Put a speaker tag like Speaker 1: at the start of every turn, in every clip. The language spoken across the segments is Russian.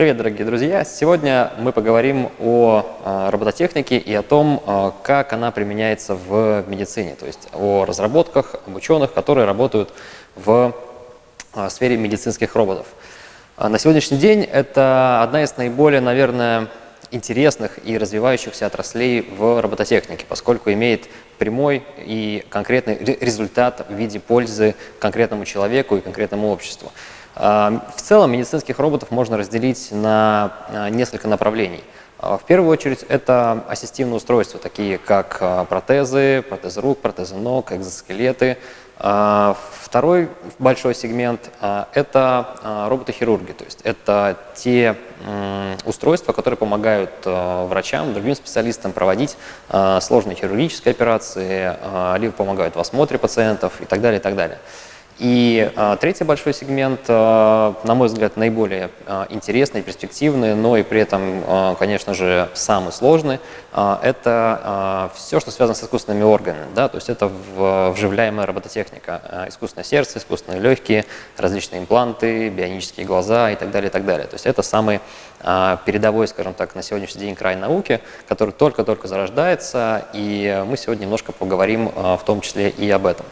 Speaker 1: Привет, дорогие друзья! Сегодня мы поговорим о а, робототехнике и о том, а, как она применяется в медицине, то есть о разработках, об ученых, которые работают в а, сфере медицинских роботов. На сегодняшний день это одна из наиболее, наверное, интересных и развивающихся отраслей в робототехнике, поскольку имеет прямой и конкретный результат в виде пользы конкретному человеку и конкретному обществу. А, в целом медицинских роботов можно разделить на а, несколько направлений. А, в первую очередь это ассистивные устройства, такие как протезы, протезы рук, протезы ног, экзоскелеты. Второй большой сегмент – это роботы-хирурги, то есть это те устройства, которые помогают врачам, другим специалистам проводить сложные хирургические операции, либо помогают в осмотре пациентов и так далее, и так далее. И а, третий большой сегмент, а, на мой взгляд, наиболее а, интересный, перспективный, но и при этом, а, конечно же, самый сложный, а, это а, все, что связано с искусственными органами. Да? То есть это в, вживляемая робототехника, а, искусственное сердце, искусственные легкие, различные импланты, бионические глаза и так далее, и так далее. То есть это самый а, передовой, скажем так, на сегодняшний день край науки, который только-только зарождается, и мы сегодня немножко поговорим а, в том числе и об этом.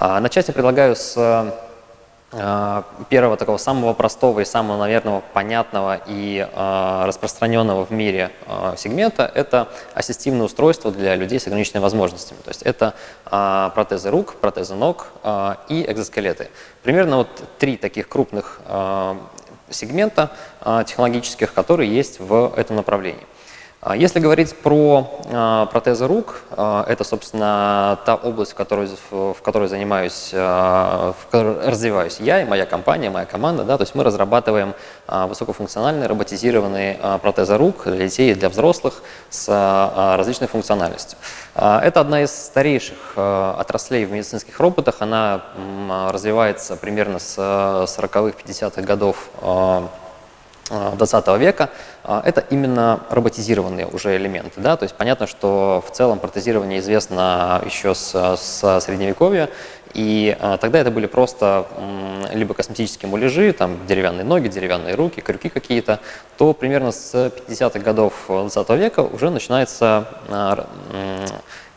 Speaker 1: А, начать я предлагаю с а, первого такого самого простого и самого, наверное, понятного и а, распространенного в мире сегмента – это ассистивные устройства для людей с ограниченными возможностями. То есть это протезы рук, протезы ног и экзоскелеты. Примерно вот три таких крупных сегмента технологических, которые есть в этом направлении. А если говорить про а, протезы рук, а, это, собственно, та область, в которой, в которой занимаюсь, в которой развиваюсь я и моя компания, моя команда. Да, то есть мы разрабатываем высокофункциональные роботизированные протезы рук для детей и для взрослых с различной функциональностью. Это одна из старейших отраслей в медицинских роботах. Она развивается примерно с 40-х, 50-х годов 20 века, а, это именно роботизированные уже элементы. Да? То есть понятно, что в целом протезирование известно еще с, с Средневековья, и а, тогда это были просто либо косметические муляжи, там деревянные ноги, деревянные руки, крюки какие-то, то примерно с 50-х годов 20 века уже начинается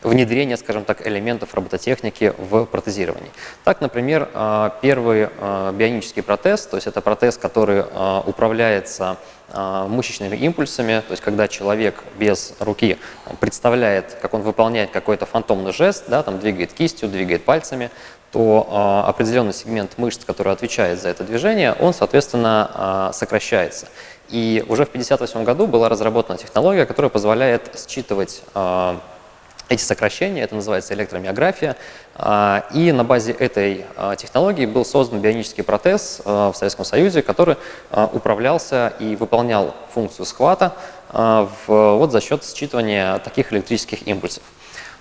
Speaker 1: внедрение, скажем так, элементов робототехники в протезировании. Так, например, а, первый а, бионический протез, то есть это протез, который а, управляется мышечными импульсами, то есть когда человек без руки представляет, как он выполняет какой-то фантомный жест, да, там двигает кистью, двигает пальцами, то определенный сегмент мышц, который отвечает за это движение, он, соответственно, сокращается. И уже в 1958 году была разработана технология, которая позволяет считывать эти сокращения, это называется электромиография. А, и на базе этой а, технологии был создан бионический протез а, в Советском Союзе, который управлялся и выполнял функцию схвата вот за счет считывания таких электрических импульсов.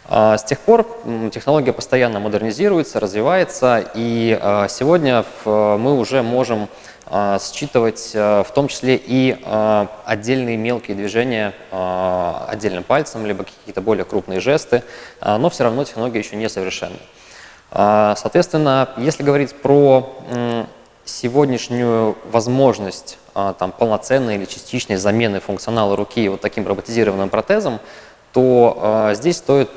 Speaker 1: С тех пор технология постоянно модернизируется, развивается, и сегодня мы уже можем считывать а, в том числе и а, отдельные мелкие движения отдельным пальцем, либо какие-то более крупные жесты, но все равно технология еще не совершенна. Соответственно, если говорить про сегодняшнюю возможность там, полноценной или частичной замены функционала руки вот таким роботизированным протезом, то здесь стоит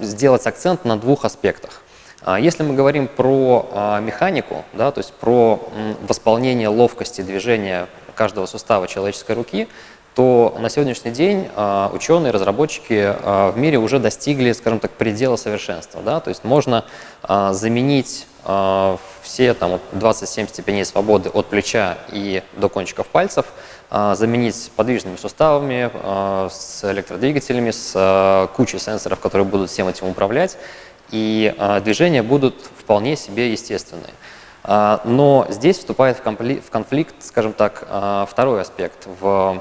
Speaker 1: сделать акцент на двух аспектах. А если мы говорим про а, механику, да, то есть про восполнение ловкости движения каждого сустава человеческой руки, то на сегодняшний день а, ученые, разработчики в мире уже достигли, скажем так, предела совершенства. Да? То есть можно заменить все там, 27 степеней свободы от плеча и до кончиков пальцев, заменить подвижными суставами, с электродвигателями, с кучей сенсоров, которые будут всем этим управлять и а, движения будут вполне себе естественные. А, но здесь вступает в конфликт, скажем так, а, второй аспект в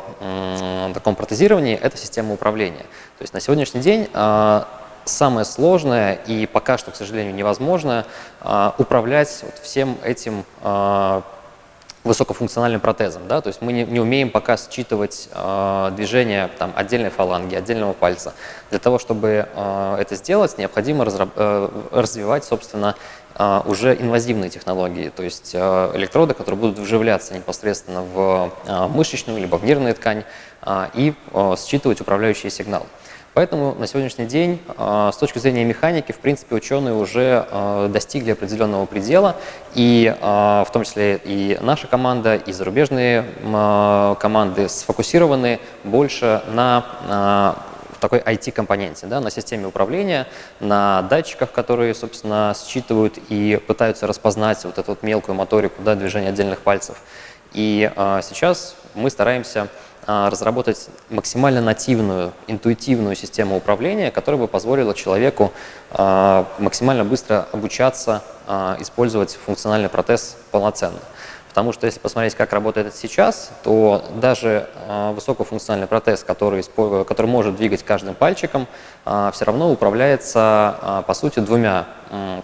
Speaker 1: таком протезировании – это система управления. То есть на сегодняшний день самое сложное и пока что, к сожалению, невозможно управлять вот всем этим высокофункциональным протезом. Да? То есть мы не, не умеем пока считывать э, движение там, отдельной фаланги, отдельного пальца. Для того, чтобы э, это сделать, необходимо разраб, э, развивать, собственно, э, уже инвазивные технологии, то есть э, электроды, которые будут вживляться непосредственно в э, мышечную либо в нервную ткань э, и э, считывать управляющие сигналы. Поэтому на сегодняшний день а, с точки зрения механики, в принципе, ученые уже а, достигли определенного предела, и а, в том числе и наша команда, и зарубежные команды сфокусированы больше на такой IT-компоненте, да, на системе управления, на датчиках, которые, собственно, считывают и пытаются распознать вот эту вот мелкую моторику, да, движение отдельных пальцев. И сейчас мы стараемся разработать максимально нативную, интуитивную систему управления, которая бы позволила человеку а, максимально быстро обучаться а, использовать функциональный протез полноценно. Потому что если посмотреть, как работает это сейчас, то даже высокофункциональный протез, который, который может двигать каждым пальчиком, все равно управляется, по сути, двумя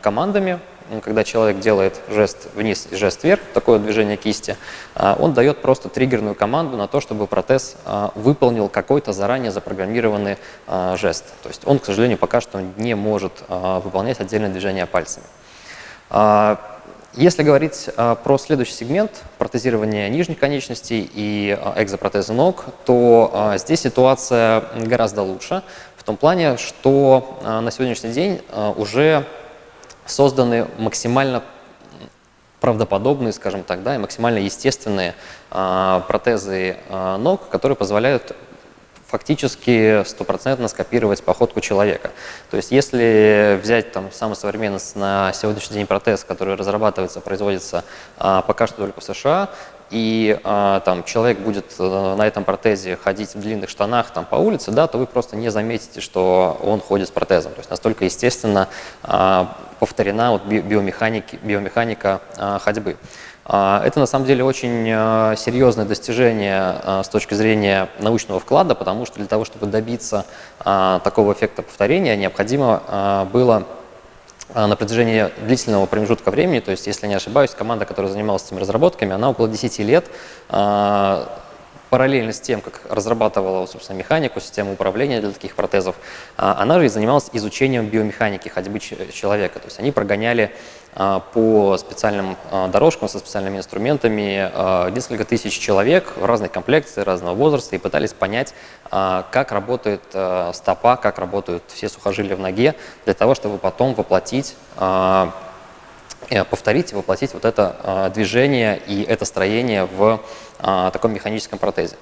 Speaker 1: командами, когда человек делает жест вниз и жест вверх, такое движение кисти, а, он дает просто триггерную команду на то, чтобы протез а, выполнил какой-то заранее запрограммированный а, жест. То есть он, к сожалению, пока что не может выполнять отдельные движения пальцами. Если говорить про следующий сегмент, протезирование нижних конечностей и экзопротеза ног, то здесь ситуация гораздо лучше, в том плане, что на сегодняшний день уже созданы максимально правдоподобные, скажем так, да, и максимально естественные протезы ног, которые позволяют фактически стопроцентно скопировать походку человека. То есть если взять там самый современный на сегодняшний день протез, который разрабатывается, производится а, пока что только в США, и а, там человек будет а, на этом протезе ходить в длинных штанах там по улице, да, то вы просто не заметите, что он ходит с протезом. То есть настолько естественно а, повторена вот биомеханики, биомеханика а, ходьбы. А, это на самом деле очень а, серьезное достижение а, с точки зрения научного вклада, потому что для того, чтобы добиться а, такого эффекта повторения, необходимо а, было на протяжении длительного промежутка времени, то есть, если не ошибаюсь, команда, которая занималась этими разработками, она около 10 лет параллельно с тем, как разрабатывала, собственно, механику, систему управления для таких протезов, а, она же и занималась изучением биомеханики ходьбы человека. То есть они прогоняли а, по специальным а, дорожкам со специальными инструментами несколько тысяч человек в разной комплекции, разного возраста и пытались понять, как работает стопа, как работают все сухожилия в ноге, для того, чтобы потом воплотить повторить и воплотить вот это движение и это строение в таком механическом протезе.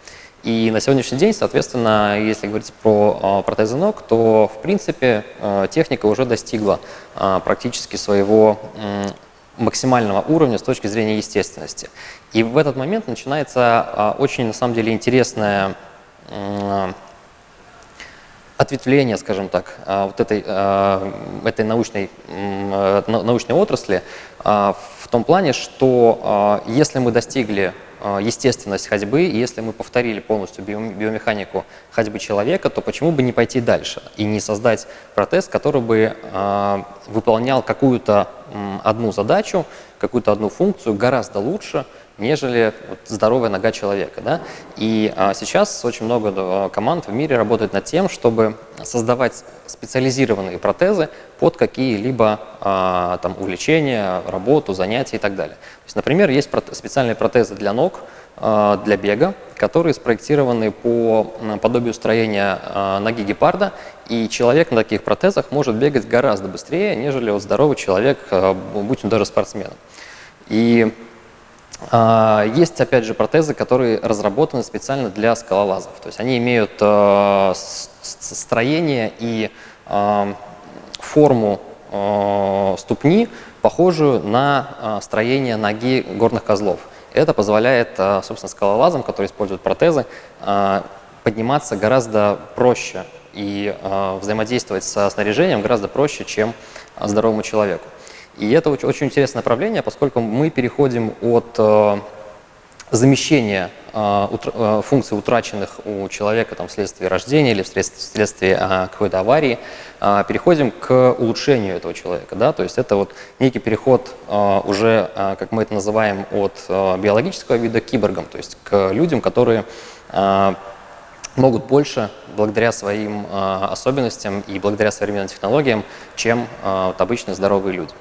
Speaker 1: И на сегодняшний день, соответственно, если говорить про протезы ног, то, в принципе, техника уже достигла практически своего максимального уровня с точки зрения естественности. И в этот момент начинается очень, на самом деле, интересное ответвление, скажем так, вот этой, этой научной, научной отрасли в том плане, что если мы достигли а, естественность ходьбы, и если мы повторили полностью биомеханику ходьбы человека, то почему бы не пойти дальше и не создать протез, который бы а, выполнял какую-то одну задачу, какую-то одну функцию гораздо лучше, нежели здоровая нога человека. Да? И а, сейчас очень много команд в мире работает над тем, чтобы создавать специализированные протезы под какие-либо а, там, увлечения, работу, занятия и так далее. То есть, например, есть специальные протезы для ног, а, для бега, которые спроектированы по подобию строения ноги гепарда, и человек на таких протезах может бегать гораздо быстрее, нежели вот здоровый человек, будь он даже спортсменом. И есть, опять же, протезы, которые разработаны специально для скалолазов. То есть они имеют а, строение и а, форму ступни, похожую на строение ноги горных козлов. Это позволяет, собственно, скалолазам, которые используют протезы, подниматься гораздо проще и взаимодействовать со снаряжением гораздо проще, чем здоровому человеку. И это очень, очень интересное направление, поскольку мы переходим от э, замещения э, утра, функций, утраченных у человека там, вследствие рождения или вследствие какой-то аварии, переходим к улучшению этого человека. Да? То есть это вот некий переход уже, как мы это называем, от биологического вида к киборгам, то есть к людям, которые могут больше благодаря своим э, особенностям и благодаря современным технологиям, чем э, вот обычные здоровые люди.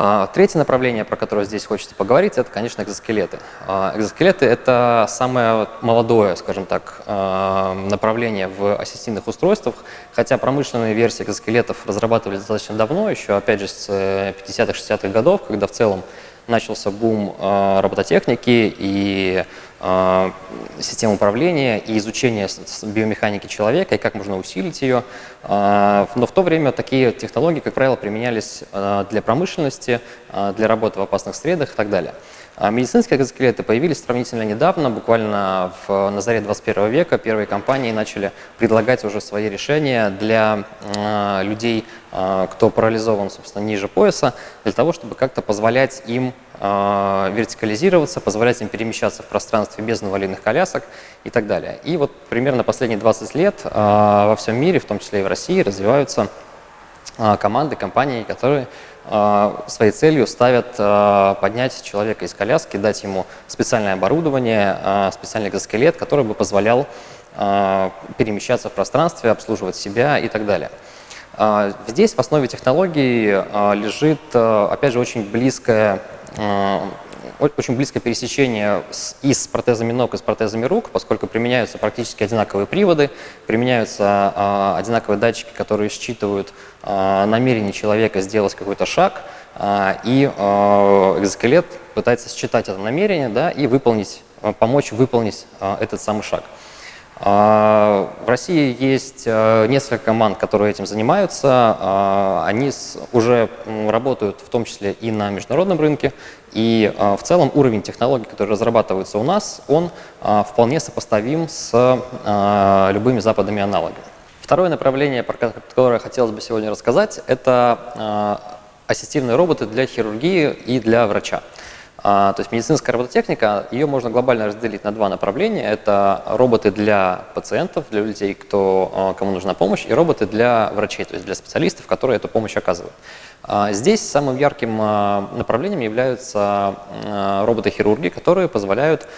Speaker 1: Э, третье направление, про которое здесь хочется поговорить, это, конечно, экзоскелеты. Э, экзоскелеты – это самое молодое, скажем так, э, направление в ассистивных устройствах, хотя промышленные версии экзоскелетов разрабатывались достаточно давно, еще, опять же, с 50-х, 60-х годов, когда в целом начался бум э, робототехники и э, систем управления и изучения биомеханики человека и как можно усилить ее. Э, но в то время такие технологии, как правило, применялись э, для промышленности, для работы в опасных средах и так далее. А медицинские экзоскелеты появились сравнительно недавно, буквально в, на заре 21 века. Первые компании начали предлагать уже свои решения для э, людей, э, кто парализован, собственно, ниже пояса, для того, чтобы как-то позволять им э, вертикализироваться, позволять им перемещаться в пространстве без инвалидных колясок и так далее. И вот примерно последние 20 лет э, во всем мире, в том числе и в России, развиваются команды, компании, которые своей целью ставят а, поднять человека из коляски, дать ему специальное оборудование, а, специальный экзоскелет, который бы позволял перемещаться в пространстве, обслуживать себя и так далее. Здесь в основе технологии лежит, опять же, очень близкое очень близкое пересечение с, и с протезами ног, и с протезами рук, поскольку применяются практически одинаковые приводы, применяются э, одинаковые датчики, которые считывают э, намерение человека сделать какой-то шаг, э, и экзоскелет пытается считать это намерение да, и выполнить, помочь выполнить этот самый шаг. А, в России есть э, несколько команд, которые этим занимаются. А, они уже работают в том числе и на международном рынке. И а, в целом уровень технологий, которые разрабатываются у нас, он вполне сопоставим с любыми западными аналогами. Второе направление, про которое хотелось бы сегодня рассказать, это ассистивные роботы для хирургии и для врача. А, то есть медицинская робототехника, ее можно глобально разделить на два направления. Это роботы для пациентов, для людей, кто, а, кому нужна помощь, и роботы для врачей, то есть для специалистов, которые эту помощь оказывают. А, здесь самым ярким направлением являются роботы-хирурги, которые позволяют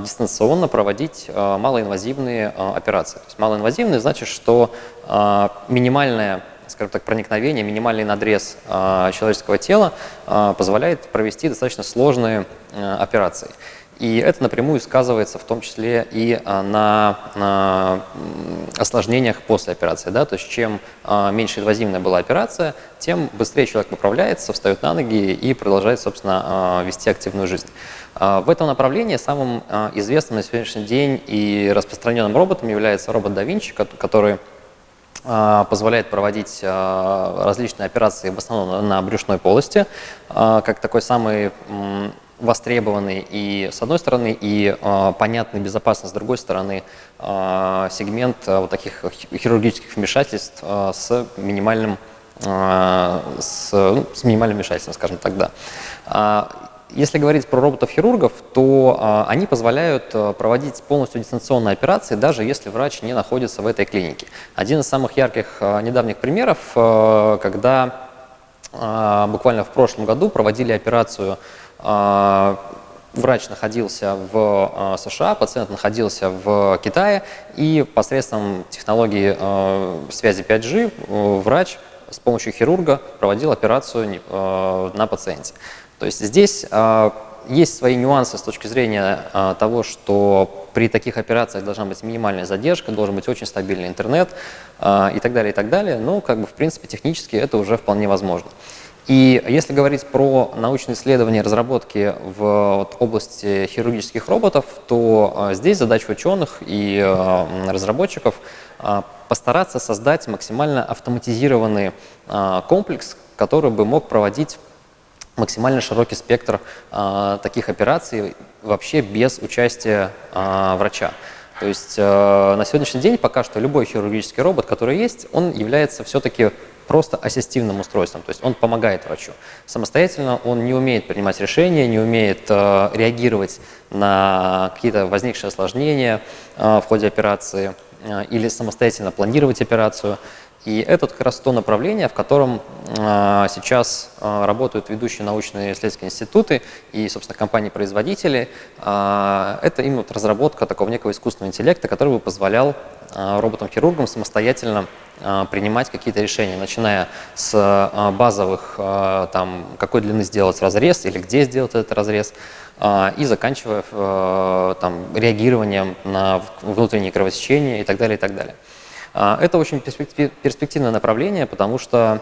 Speaker 1: дистанционно проводить малоинвазивные операции. То есть малоинвазивные значит, что минимальная скажем так, проникновение, минимальный надрез э, человеческого тела э, позволяет провести достаточно сложные э, операции. И это напрямую сказывается в том числе и на, на осложнениях после операции. Да? То есть чем меньше инвазивная была операция, тем быстрее человек поправляется, встает на ноги и продолжает, собственно, вести активную жизнь. В этом направлении самым известным на сегодняшний день и распространенным роботом является робот да Винчи, который а, позволяет проводить а, различные операции в основном на брюшной полости, а, как такой самый востребованный и с одной стороны и понятный, безопасный с другой стороны сегмент вот таких хирургических вмешательств с минимальным с, ну, с минимальным вмешательством, скажем так, да. Если говорить про роботов-хирургов, то а, они позволяют а, проводить полностью дистанционные операции, даже если врач не находится в этой клинике. Один из самых ярких а, недавних примеров, а, когда а, буквально в прошлом году проводили операцию а, врач находился в США, пациент находился в Китае, и посредством технологии э, связи 5G э, врач с помощью хирурга проводил операцию на пациенте. То есть здесь э, есть свои нюансы с точки зрения э, того, что при таких операциях должна быть минимальная задержка, должен быть очень стабильный интернет э, и так далее, и так далее. Но, как бы, в принципе, технически это уже вполне возможно. И если говорить про научные исследования и разработки в вот, области хирургических роботов, то здесь задача ученых и разработчиков постараться создать максимально автоматизированный комплекс, который бы мог проводить максимально широкий спектр э, таких операций вообще без участия э, врача. То есть э, на сегодняшний день пока что любой хирургический робот, который есть, он является все-таки просто ассистивным устройством, то есть он помогает врачу. Самостоятельно он не умеет принимать решения, не умеет э, реагировать на какие-то возникшие осложнения э, в ходе операции э, или самостоятельно планировать операцию. И это как раз то направление, в котором э, сейчас э, работают ведущие научные исследовательские институты и, собственно, компании-производители. Э, это именно вот разработка такого некого искусственного интеллекта, который бы позволял роботам-хирургам самостоятельно принимать какие-то решения, начиная с базовых, там, какой длины сделать разрез или где сделать этот разрез, и заканчивая там, реагированием на внутренние кровосечения и так далее, и так далее. А, это очень перспективное направление, потому что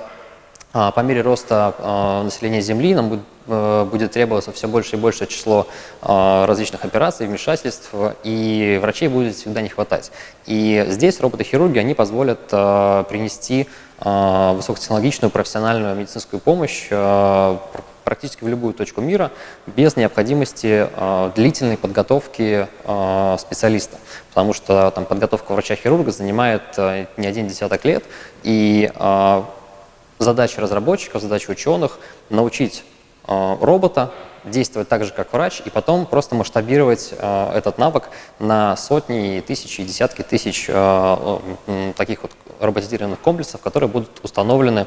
Speaker 1: а, по мере роста а, населения Земли нам э, будет требоваться все больше и большее число различных операций, вмешательств, и врачей будет всегда не хватать. И здесь роботы-хирурги, они позволят принести высокотехнологичную профессиональную медицинскую помощь практически в любую точку мира без необходимости э, длительной подготовки специалиста. Потому что там, подготовка врача-хирурга занимает не один десяток лет, и задача разработчиков, задача ученых научить робота действовать так же, как врач, и потом просто масштабировать э, этот навык на сотни, тысячи, десятки тысяч э, э, таких вот роботизированных комплексов, которые будут установлены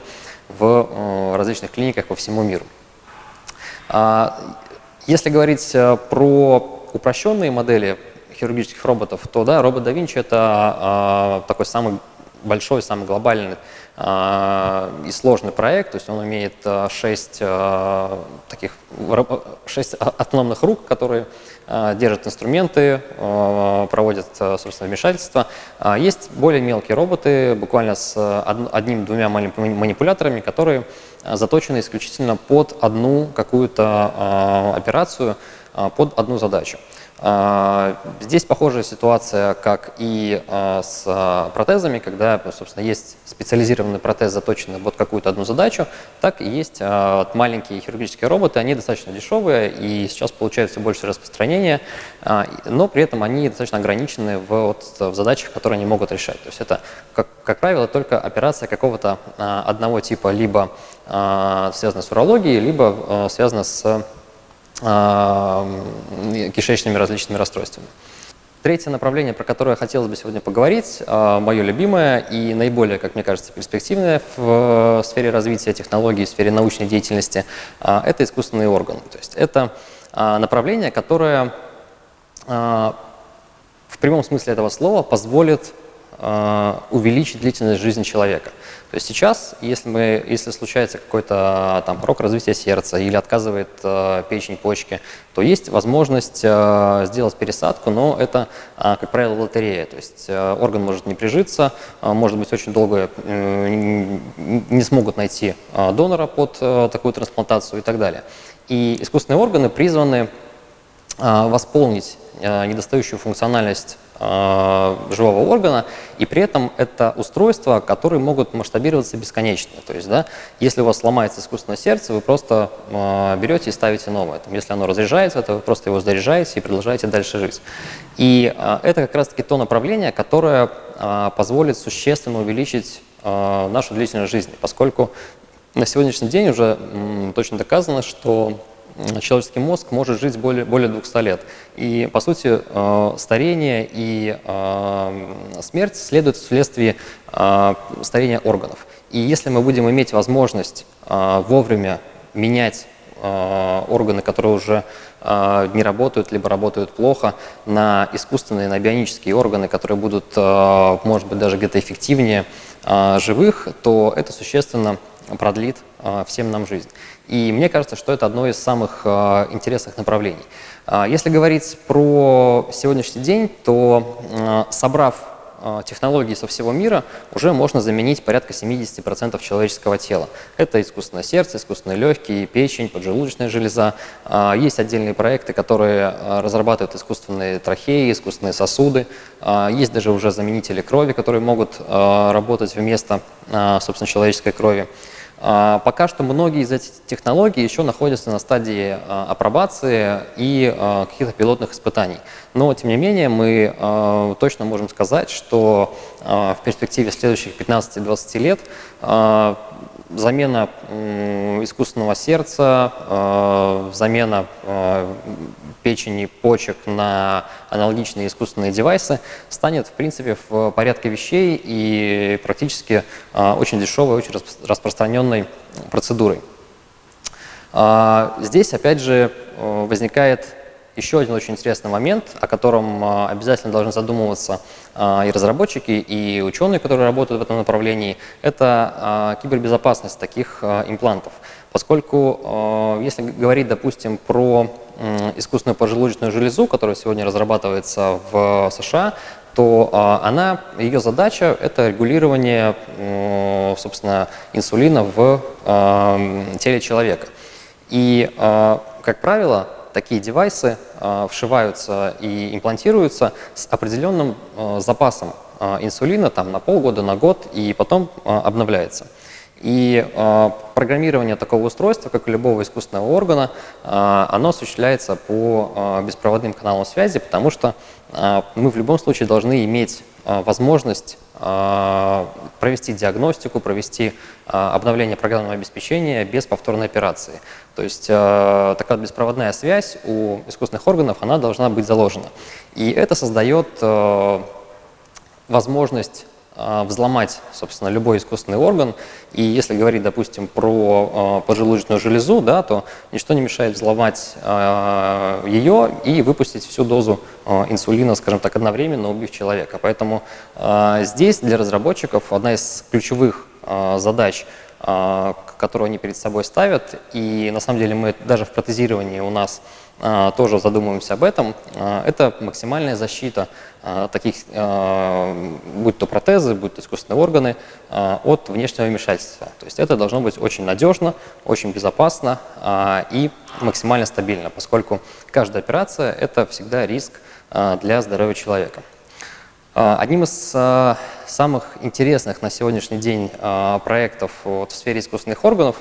Speaker 1: в э, различных клиниках по всему миру. А, если говорить э, про упрощенные модели хирургических роботов, то да, робот да Винчи это а, такой самый большой, самый глобальный а, и сложный проект, то есть он имеет шесть таких шесть автономных рук, которые держат инструменты, проводят, собственно, вмешательства. Есть более мелкие роботы, буквально с одним-двумя манипуляторами, которые заточены исключительно под одну какую-то а, операцию, а, под одну задачу. А, здесь похожая ситуация, как и с протезами, когда, собственно, есть специализированный протез, заточенный под какую-то одну задачу, так и есть маленькие хирургические роботы, они достаточно дешевые и сейчас получают все больше распространения, но при этом они достаточно ограничены в, вот, в задачах, которые они могут решать. То есть это, как, как правило, только операция какого-то одного типа, либо связана с урологией, либо связана с кишечными различными расстройствами. Третье направление, про которое хотелось бы сегодня поговорить, мое любимое и наиболее, как мне кажется, перспективное в сфере развития технологий, в сфере научной деятельности, это искусственные органы. То есть это направление, которое в прямом смысле этого слова позволит увеличить длительность жизни человека. То есть сейчас, если, мы, если случается какой-то там порог развития сердца или отказывает э, печень, почки, то есть возможность э, сделать пересадку, но это, э, как правило, лотерея. То есть э, орган может не прижиться, э, может быть очень долго э, не смогут найти э, донора под э, такую трансплантацию и так далее. И искусственные органы призваны э, восполнить э, недостающую функциональность Э, живого органа, и при этом это устройства, которые могут масштабироваться бесконечно. То есть, да, если у вас сломается искусственное сердце, вы просто э, берете и ставите новое. Там, если оно разряжается, то вы просто его заряжаете и продолжаете дальше жить. И э, это как раз-таки то направление, которое э, позволит существенно увеличить э, нашу длительность жизни, поскольку на сегодняшний день уже м, точно доказано, что человеческий мозг может жить более, более 200 лет. И, по сути, э, старение и э, смерть следуют вследствие э, старения органов. И если мы будем иметь возможность вовремя менять органы, которые уже не работают, либо работают плохо, на искусственные, на бионические органы, которые будут, может быть, даже где-то эффективнее живых, то это существенно продлит всем нам жизнь. И мне кажется, что это одно из самых э, интересных направлений. Э, если говорить про сегодняшний день, то собрав э, технологии со всего мира, уже можно заменить порядка 70% человеческого тела. Это искусственное сердце, искусственные легкие, печень, поджелудочная железа. Э, есть отдельные проекты, которые э, разрабатывают искусственные трахеи, искусственные сосуды. Есть даже уже заменители крови, которые могут работать вместо, собственно, человеческой крови. А, пока что многие из этих технологий еще находятся на стадии а, апробации и а, каких-то пилотных испытаний. Но, тем не менее, мы точно можем сказать, что в перспективе следующих 15-20 лет замена искусственного сердца, э, замена э, печени, почек на аналогичные искусственные девайсы станет, в принципе, в порядке вещей и практически э, очень дешевой, очень распространенной процедурой. Здесь, опять же, возникает еще один очень интересный момент, о котором а, обязательно должны задумываться а, и разработчики, и ученые, которые работают в этом направлении, это а, кибербезопасность таких имплантов. Поскольку, если говорить, допустим, про искусственную поджелудочную железу, которая сегодня разрабатывается в США, то она, ее задача – это регулирование, собственно, инсулина в теле человека. И, как правило, такие девайсы э, вшиваются и имплантируются с определенным э, запасом э, инсулина там, на полгода, на год, и потом обновляется. И э, программирование такого устройства, как и любого искусственного органа, э, оно осуществляется по э, беспроводным каналам связи, потому что э, мы в любом случае должны иметь э, возможность а, провести диагностику, провести а, обновление программного обеспечения без повторной операции. То есть а, такая беспроводная связь у искусственных органов, она должна быть заложена. И это создает возможность а, взломать, собственно, любой искусственный орган. И если говорить, допустим, про э, поджелудочную железу, да, то ничто не мешает взломать э, ее и выпустить всю дозу инсулина, скажем так, одновременно, убив человека. Поэтому здесь для разработчиков одна из ключевых задач которую они перед собой ставят. И на самом деле мы даже в протезировании у нас а, тоже задумываемся об этом, а, это максимальная защита а, таких, будь то протезы, будь то искусственные органы, от внешнего вмешательства. То есть это должно быть очень надежно, очень безопасно и максимально стабильно, поскольку каждая операция – это всегда риск для здоровья человека. Одним из самых интересных на сегодняшний день проектов в сфере искусственных органов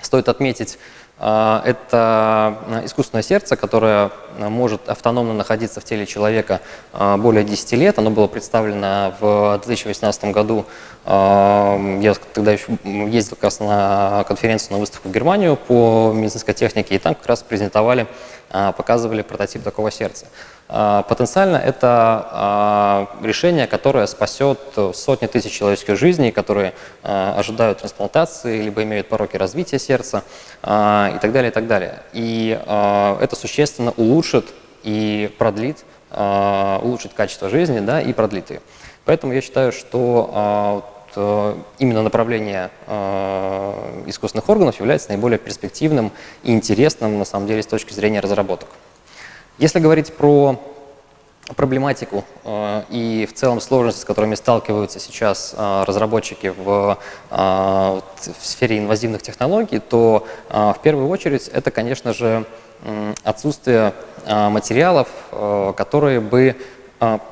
Speaker 1: стоит отметить а, это э, искусственное сердце, которое э, может автономно находиться в теле человека а, более 10 лет. Оно было представлено в 2018 году. А, я тогда еще ездил как раз на конференцию, на выставку в Германию по медицинской технике, и там как раз презентовали, показывали прототип такого сердца. А, потенциально это а, решение, которое спасет сотни тысяч человеческих жизней, которые а, ожидают трансплантации, либо имеют пороки развития сердца и так далее, и так далее. И это существенно улучшит и продлит, улучшит качество жизни да, и продлит ее. Поэтому я считаю, что именно направление искусственных органов является наиболее перспективным и интересным, на самом деле, с точки зрения разработок. Если говорить про проблематику э, и в целом сложности, с которыми сталкиваются сейчас э, разработчики в, э, в сфере инвазивных технологий, то э, в первую очередь это, конечно же, отсутствие э, материалов, э, которые бы э,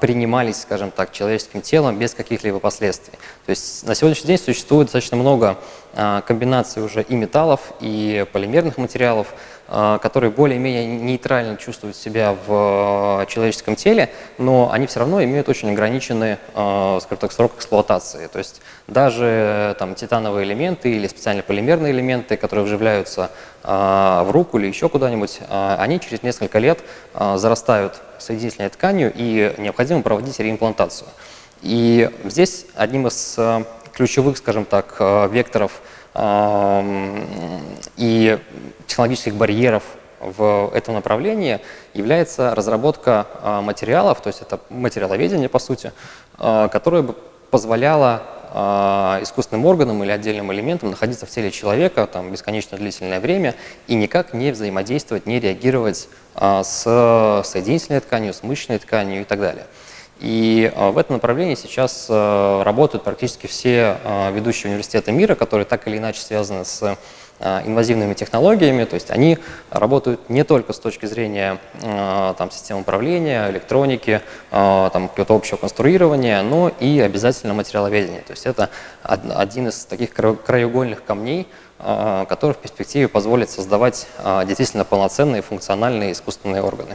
Speaker 1: принимались, скажем так, человеческим телом без каких-либо последствий. То есть на сегодняшний день существует достаточно много э, комбинаций уже и металлов, и полимерных материалов, а, которые более-менее нейтрально чувствуют себя в а, человеческом теле, но они все равно имеют очень ограниченный, а, скажем так, срок эксплуатации. То есть даже там, титановые элементы или специально полимерные элементы, которые вживляются в руку или еще куда-нибудь, они через несколько лет зарастают соединительной тканью и необходимо проводить реимплантацию. И здесь одним из ключевых, скажем так, векторов – и технологических барьеров в этом направлении является разработка а, материалов, то есть это материаловедение, по сути, а, которое бы позволяло а, искусственным органам или отдельным элементам находиться в теле человека там, бесконечно длительное время и никак не взаимодействовать, не реагировать с соединительной тканью, с мышечной тканью и так далее. И э, в этом направлении сейчас э, работают практически все э, ведущие университеты мира, которые так или иначе связаны с инвазивными технологиями, то есть они работают не только с точки зрения там, систем управления, электроники, там, какого-то общего конструирования, но и обязательно материаловедения. То есть это один из таких краеугольных камней, который в перспективе позволит создавать действительно полноценные функциональные искусственные органы.